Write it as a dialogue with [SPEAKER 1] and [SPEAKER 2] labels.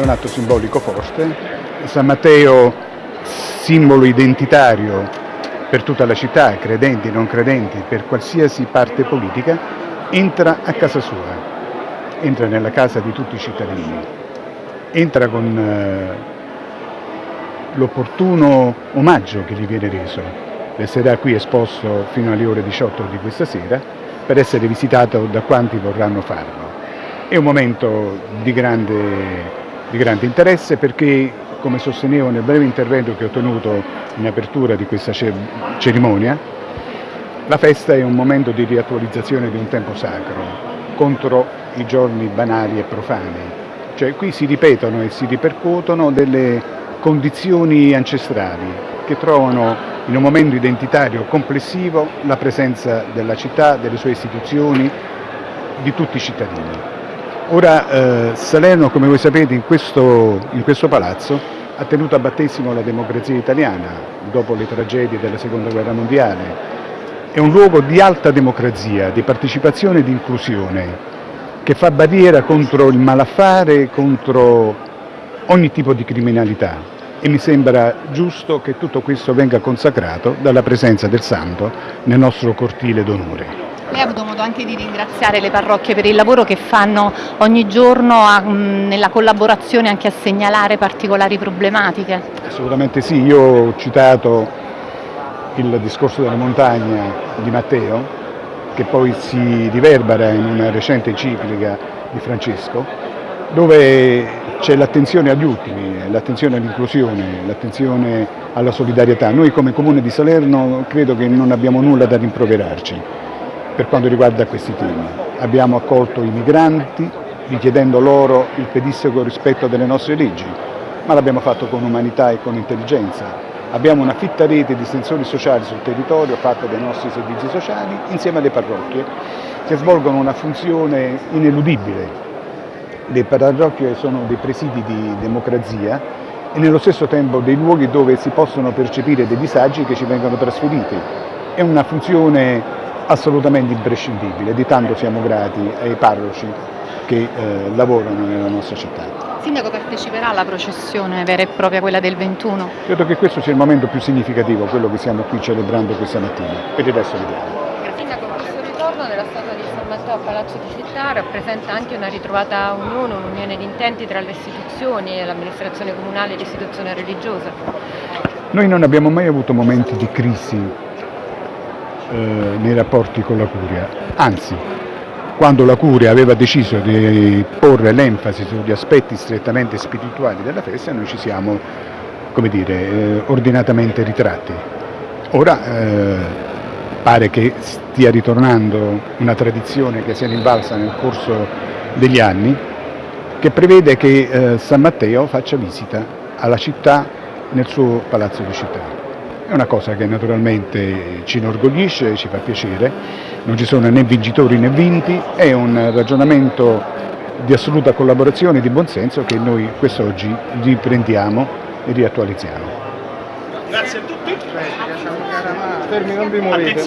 [SPEAKER 1] è un atto simbolico forte. San Matteo, simbolo identitario per tutta la città, credenti, non credenti, per qualsiasi parte politica, entra a casa sua, entra nella casa di tutti i cittadini, entra con eh, l'opportuno omaggio che gli viene reso. Resterà qui esposto fino alle ore 18 di questa sera per essere visitato da quanti vorranno farlo. È un momento di grande, di grande interesse perché, come sostenevo nel breve intervento che ho tenuto in apertura di questa cerimonia, la festa è un momento di riattualizzazione di un tempo sacro contro i giorni banali e profani. Cioè qui si ripetono e si ripercuotono delle condizioni ancestrali che trovano in un momento identitario complessivo la presenza della città, delle sue istituzioni, di tutti i cittadini. Ora eh, Salerno, come voi sapete, in questo, in questo palazzo ha tenuto a battesimo la democrazia italiana dopo le tragedie della seconda guerra mondiale. È un luogo di alta democrazia, di partecipazione e di inclusione che fa barriera contro il malaffare, contro ogni tipo di criminalità e mi sembra giusto che tutto questo venga consacrato dalla presenza del Santo nel nostro cortile d'onore.
[SPEAKER 2] Lei ha avuto modo anche di ringraziare le parrocchie per il lavoro che fanno ogni giorno a, nella collaborazione anche a segnalare particolari problematiche?
[SPEAKER 1] Assolutamente sì, io ho citato il discorso della montagna di Matteo che poi si riverbera in una recente enciclica di Francesco dove c'è l'attenzione agli ultimi, l'attenzione all'inclusione, l'attenzione alla solidarietà. Noi come Comune di Salerno credo che non abbiamo nulla da rimproverarci per quanto riguarda questi temi. Abbiamo accolto i migranti richiedendo loro il pedissequo rispetto delle nostre leggi, ma l'abbiamo fatto con umanità e con intelligenza. Abbiamo una fitta rete di sensori sociali sul territorio fatta dai nostri servizi sociali insieme alle parrocchie che svolgono una funzione ineludibile. Le parrocchie sono dei presidi di democrazia e nello stesso tempo dei luoghi dove si possono percepire dei disagi che ci vengono trasferiti. È una funzione assolutamente imprescindibile, di tanto siamo grati ai parroci che eh, lavorano nella nostra città.
[SPEAKER 2] Sindaco parteciperà alla processione vera e propria, quella del 21?
[SPEAKER 1] Credo che questo sia il momento più significativo, quello che stiamo qui celebrando questa mattina, per il resto vediamo.
[SPEAKER 3] Sindaco, questo ritorno della statua di San Matteo a Palazzo di Città rappresenta anche una ritrovata unione, un'unione di intenti tra le istituzioni, l'amministrazione comunale e l'istituzione religiosa.
[SPEAKER 1] Noi non abbiamo mai avuto momenti di crisi eh, nei rapporti con la Curia, anzi quando la Curia aveva deciso di porre l'enfasi sugli aspetti strettamente spirituali della festa noi ci siamo come dire, eh, ordinatamente ritratti. Ora eh, pare che stia ritornando una tradizione che si è invalsa nel corso degli anni che prevede che eh, San Matteo faccia visita alla città nel suo palazzo di città. È una cosa che naturalmente ci inorgoglisce, ci fa piacere, non ci sono né vincitori né vinti, è un ragionamento di assoluta collaborazione e di buonsenso che noi quest'oggi riprendiamo e riattualizziamo.
[SPEAKER 4] Grazie a tutti. Fermi, non vi muovete.